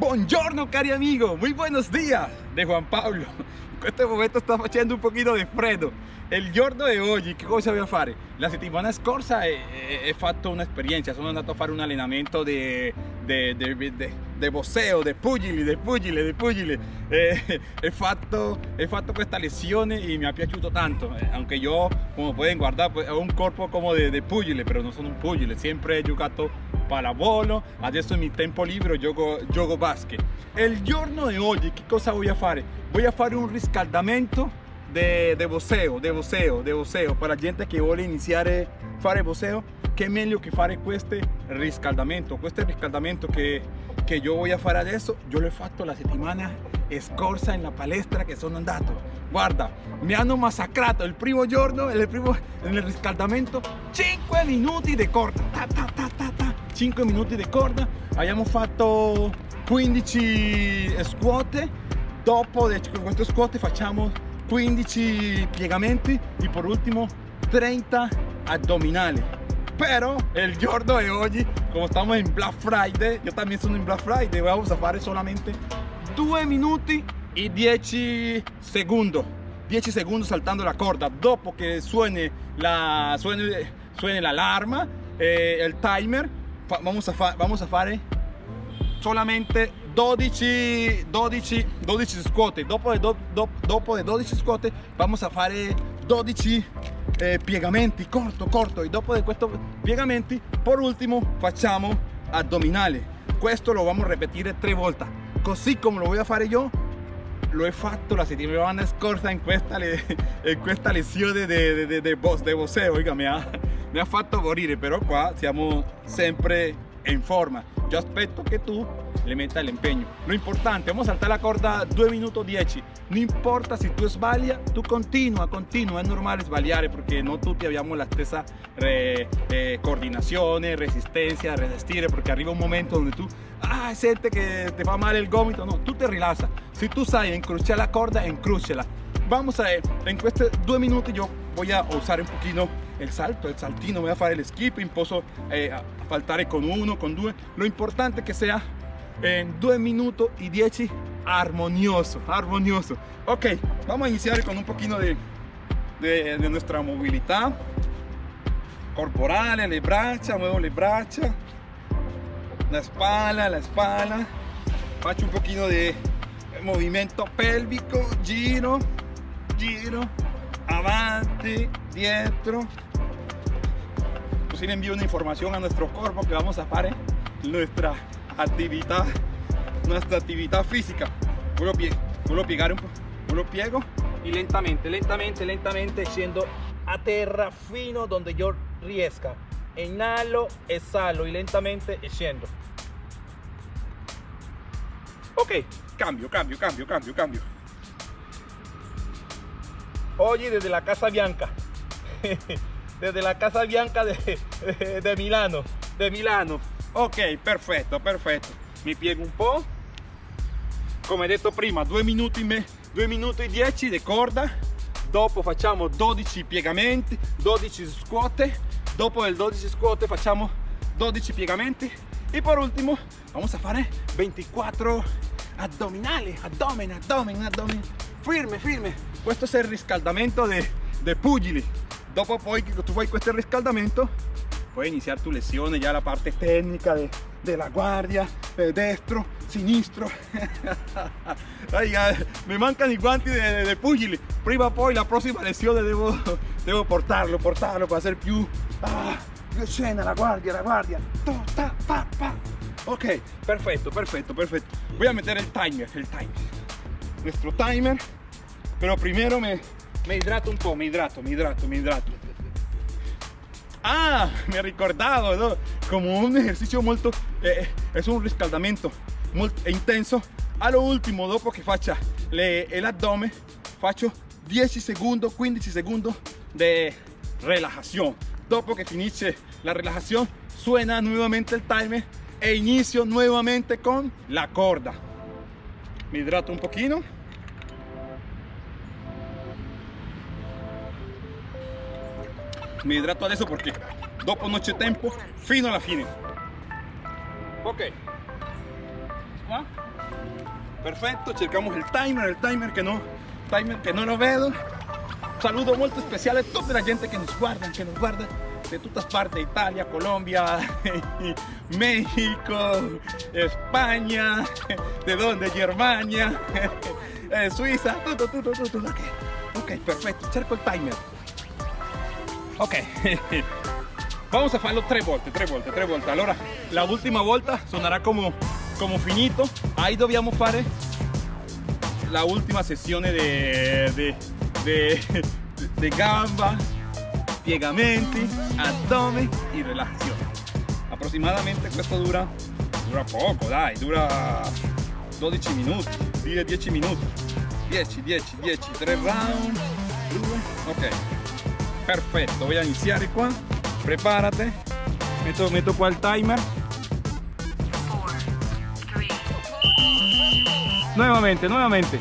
Buongiorno cari amigo, muy buenos días de Juan Pablo. In questo momento sta facendo un pochino di freddo. Il giorno di oggi che cosa voglio fare? La settimana scorsa ho fatto un'esperienza, sono andato a fare un allenamento di boxeo, di pugili, di pugili, di pugili. Eh, he, fatto, he fatto questa lezione e mi è piaciuto tanto, eh, aunque io, come pueden guardare, ho un corpo come di pugile, però non sono un pugile, sempre ho giocato pallavolo, adesso in mi tempo libero gioco, gioco basket. Il giorno di oggi che cosa voglio fare? Voglio fare un riscaldamento de, de boxeo, de boxeo, de boxeo. Per la gente che vuole iniziare a fare boxeo, che meglio che fare questo riscaldamento. Questo riscaldamento che, che io voglio fare adesso, io l'ho fatto la settimana scorsa in la palestra che sono andato. Guarda, mi hanno massacrato il primo giorno, il primo, nel riscaldamento, 5 minuti di corda. Ta, ta, ta, 5 minuti di corda abbiamo fatto 15 scuote dopo queste scuote facciamo 15 piegamenti. E per ultimo 30 addominali pero el giorno de hoy como estamos en Black Friday yo también sono in Black Friday vamos a fare solamente 2 minuti e 10 secondi 10 secondi saltando la corda. Dopo che suene la suene, suene l'alarma eh, il timer vamos a, vamos a fare solamente 12, 12, 12 scuote. Dopo, do, do, dopo le 12 scuote vamos a fare 12 eh, piegamenti. Corto corto. E dopo di questi piegamenti per ultimo facciamo addominale. Questo lo vamos a ripetere tre volte così come lo voy a fare io lo he fatto la settimana scorsa in questa, in questa lezione di, boxeo oiga mi ha mi ha fatto morire però qua siamo sempre in forma. Yo aspetto che tu le metta l'impegno lo importante vamos a saltar la corda 2 minuti 10 no importa se tu sbaglia tu continua continua è normale sbagliare perché non tutti abbiamo la stessa re, eh, coordinazione resistenza resistere perché arriva un momento dove tu ah, sente che ti fa male il gomito. No tu ti rilassa se tu sai incrociare la corda incrociala vamos a ver en estos dos minutos yo voy a usar un poquito el salto, el saltino, voy a hacer el skipping, puedo eh, con uno, con dos. Lo importante que sea en 2 minutos y 10 armonioso, armonioso. Ok, vamos a iniciar con un poquito de, de, de nuestra movilidad. Corporal, le braccia, muevo le braccia, la espalda, la espalda, faccio un poquito de movimiento pélvico, giro, giro, avanti, dietro. Così le envío una información a nuestro cuerpo que vamos a hacer nuestra actividad, nuestra actividad física. Vuelvo, pie, a piegar un po', vuelvo piego y lentamente, lentamente, lentamente scendo a terra fino donde yo riesca. Inhalo, exhalo y lentamente scendo. Ok, cambio, cambio, cambio, cambio, cambio. Oye, desde la Casa Bianca. desde la Casa Bianca de, de, de, Milano. De Milano. Ok, perfetto, perfetto. Mi piego un po'. Come detto prima, 2 minuti, me, 2 minuti e 10 di corda. Dopo facciamo 12 piegamenti, 12 scuote. Dopo il 12 scuote facciamo 12 piegamenti. E per ultimo vamos a fare 24 addominali, addome, addome, addome. Firme, firme questo è il riscaldamento dei pugili dopo poi che tu fai questo riscaldamento puoi iniziare tu lezione già la parte tecnica de, della guardia eh, destro sinistro. Ay, mi mancano i guanti dei pugili prima o poi la prossima lezione devo, devo portarlo portarlo per essere più ah, la guardia la guardia. Ok perfetto perfetto perfetto voy a mettere il timer il timer. Nuestro timer. Pero primero me, me hidrato un po', me hidrato, me hidrato, me hidrato. Ah, me he recordado, ¿no? como un ejercicio molto, eh, es un riscaldamento molto intenso. A lo último, dopo che faccia le, l'addome, faccio 10 secondi, 15 secondi di relajación. Dopo che finisce la relajación, suena nuevamente el timer e inicio nuevamente con la corda. Me hidrato un pochino. Mi hidrato adesso perché dopo non c'è tempo fino alla fine ok qua perfetto, cercamos il timer, il timer che, no, timer che non lo vedo. Un saludo molto speciale a tutta la gente che nos guarda, che nos guarda de todas partes, Italia, Colombia, México, España, de donde, Germania, eh, Suiza, tutto, tutto, tutto, ok, perfetto, cerco il timer. Ok, vamos a farlo tre volte, tre volte, tre volte. Allora, la ultima volta suonerà come, come finito, ahí dobbiamo fare la ultima sessione di gamba, piegamenti, addome y relajazione. Aproximadamente questo dura, dura poco, dai, dura 12 minuti, 10 minuti. 10, 10, 10, 3 round, 2, ok. Perfetto, voy a iniziare qua, prepárate, metto qua il timer. Nuevamente, nuevamente.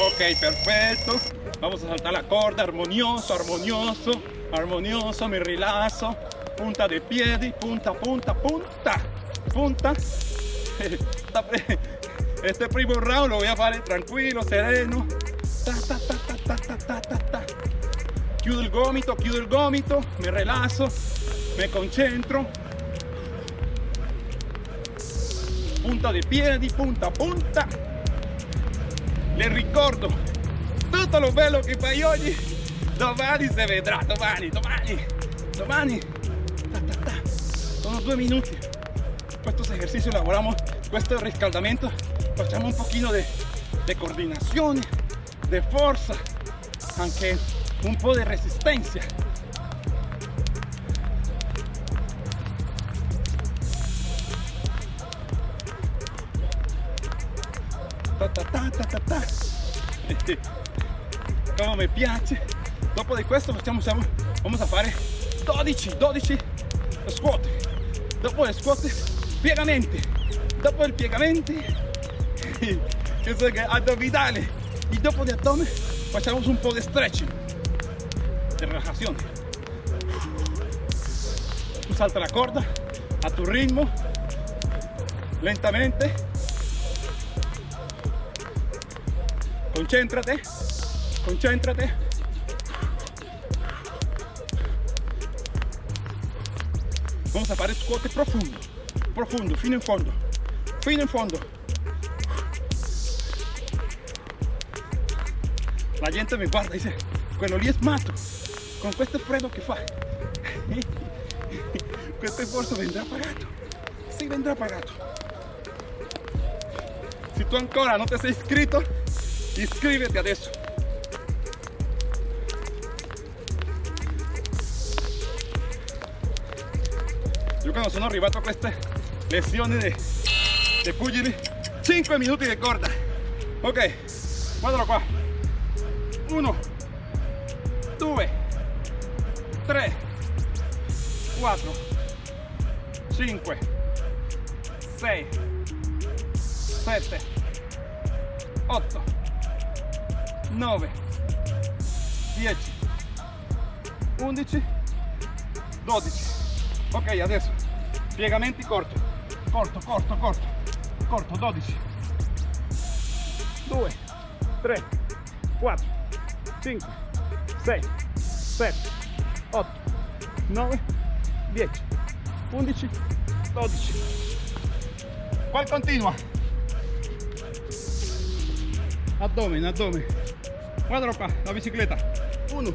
Ok, perfecto. Vamos a saltar la corda, armonioso, armonioso, armonioso, mi rilazo. Punta de piedi, punta, punta, punta, punta. Este primo round lo voy a hacer tranquilo, sereno. Ta, ta, ta, ta, ta, ta, ta, ta. Chiudo il gomito, chiudo il gomito, mi rilasso, mi concentro. Punta de piedi, punta, punta le ricordo tutto lo bello che fai oggi domani si vedrà domani domani domani ta, ta, ta. sono due minuti questo esercizio lavoriamo questo riscaldamento facciamo un pochino di coordinazione di forza anche un po' di resistenza ta ta ta ta ta ta. Come mi piace. Dopo di questo facciamo vamos a fare 12 12 squat dopo le squat piegamenti dopo il piegamenti che so che addominale y dopo di abdomen facciamo un po' di stretching di relajazione tu salta la corda a tu ritmo lentamente. Concéntrate, concéntrate. Vamos a fare squat profundo, profundo, fino in fondo, fino in fondo. La gente mi guarda dice, quello lì è matto, con questo freddo che fa. questo sforzo vendrà pagato, sì vendrà pagato. Se tu ancora non ti sei iscritto, iscriviti adesso io quando sono arrivato a queste lezioni di pugili 5 minuti di corda ok guardalo qua 1 2 3 4 5 6 7 8 9 10 11 12 ok adesso piegamenti corto corto corto corto. Corto 12 2 3 4 5 6 7 8 9 10 11 12 qual continua? Abdomen abdomen guardalo qua la bicicletta. 1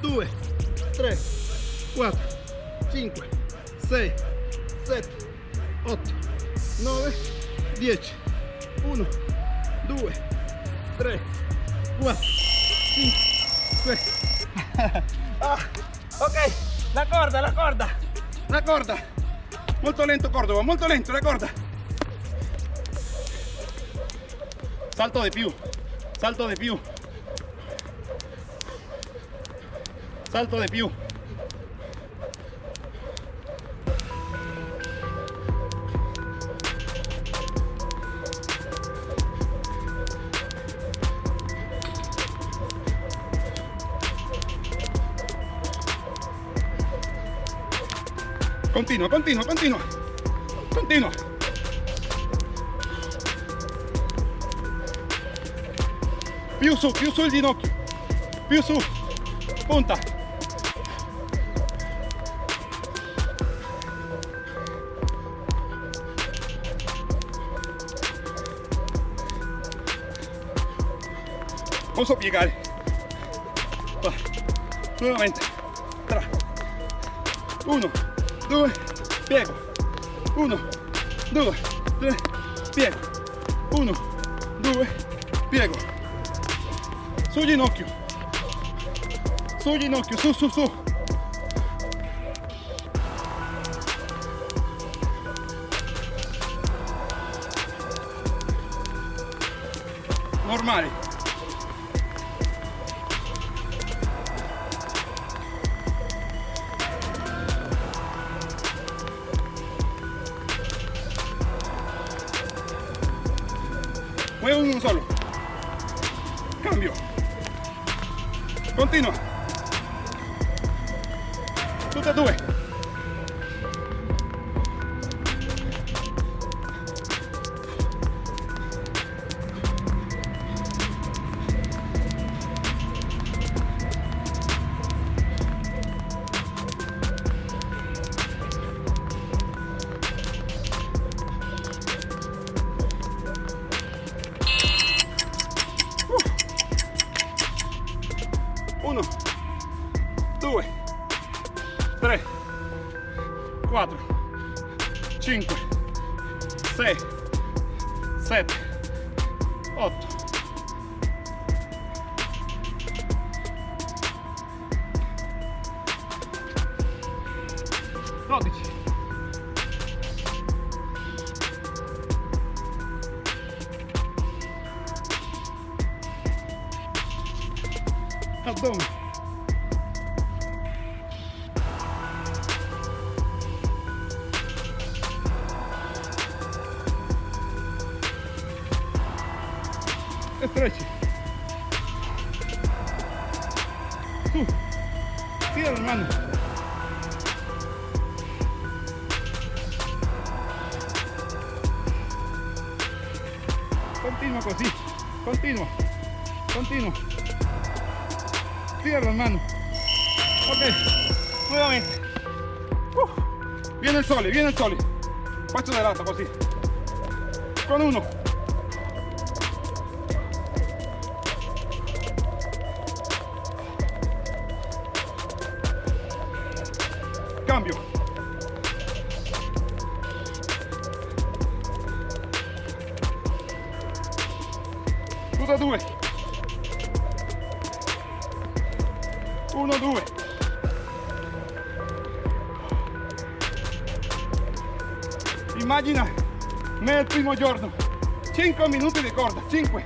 2 3 4 5 6 7 8 9 10 1 2 3 4 5 6 ah, ok. La corda la corda. La corda. Molto lento Cordova molto lento la corda. Salto di più. Salto di più. Salto de più continua, continua, continua. Continua. Più su, più ginocchio. Più su. Punta. Vamos a llegar. Va. Nuevamente. 1, 2, pego, uno, due, três, pego, uno, due, pego, su ginocchio, su ginocchio, su, su, su, normale. Cambio. Continua. Tutte e due. 2, 3, 4, 5, 6, 7, 8, Dodici. Su. Tira las manos. Continua così. Continua. Continua. Tira las manos. Ok. Nuevamente. Uh. Viene il sole, viene il sole. Faccio de lato così. Con uno. Cambio. Due. Uno, due. Immagina me il primo giorno. 5 minuti di corda, 5.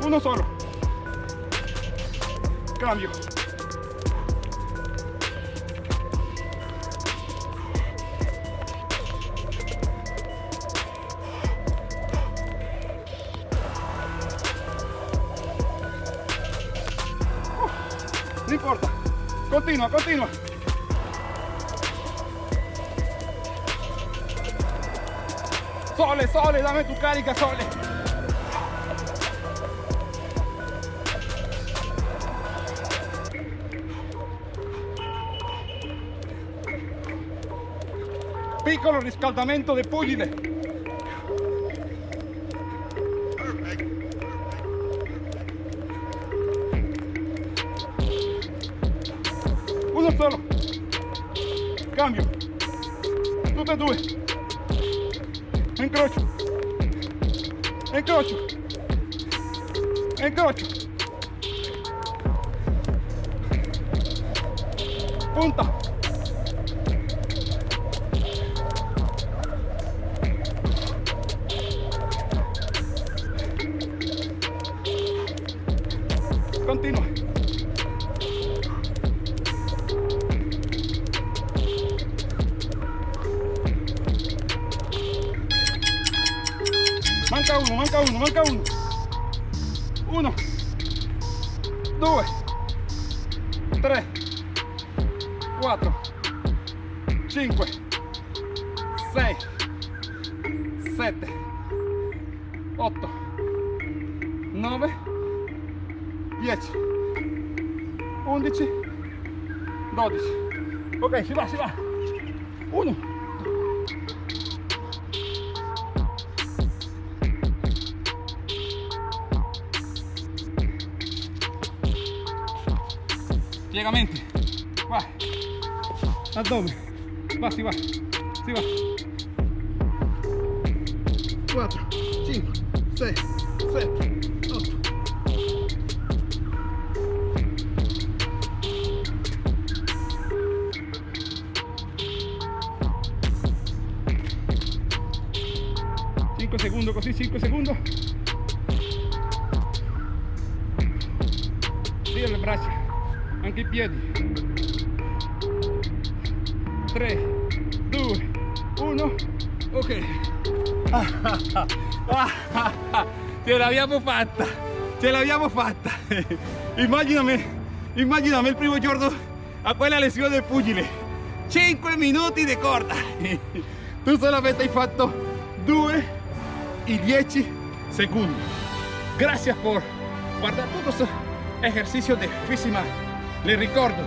Uno solo. Cambio. No importa. Continua, continua. Sole, sole, dame tu carica, sole. Piccolo riscaldamento de pugile. Uno solo. Cambio. Tutte e due. Incrocio. Incrocio. Incrocio. Punta. Continua. Manca uno, manca uno, manca uno. Uno. 2, 3, 4, 5, 6, 7, 8, 9, 10, 11, 12. Ok, si va, si va. 1. Piegamente. Va. Abdomen. Va, si va. Si va. 4, 5, 6, 7, segundos così, 5 secondi. Via le braccia, anche i piedi. 3, 2, 1, ok. Ce l'abbiamo fatta, ce l'abbiamo fatta. Immaginami, immaginami il primo giorno a quella lezione del pugile. 5 minuti di corda. Tu solamente hai fatto 2 y 10 segundos. Gracias por guardar todos estos ejercicios de física. Le ricordo,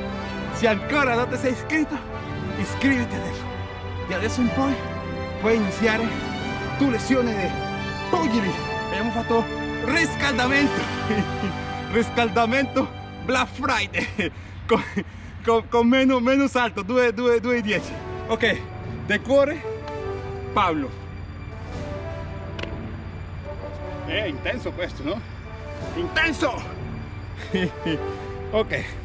se ancora non ti sei iscritto, iscriviti adesso. E adesso in poi puoi iniziare tu lezione di pugili. Abbiamo fatto riscaldamento. riscaldamento Black Friday. Con, con, con meno, meno salto, 2, 2, 2 e 10. Ok, de cuore Pablo. È intenso questo, no? Intenso. ok,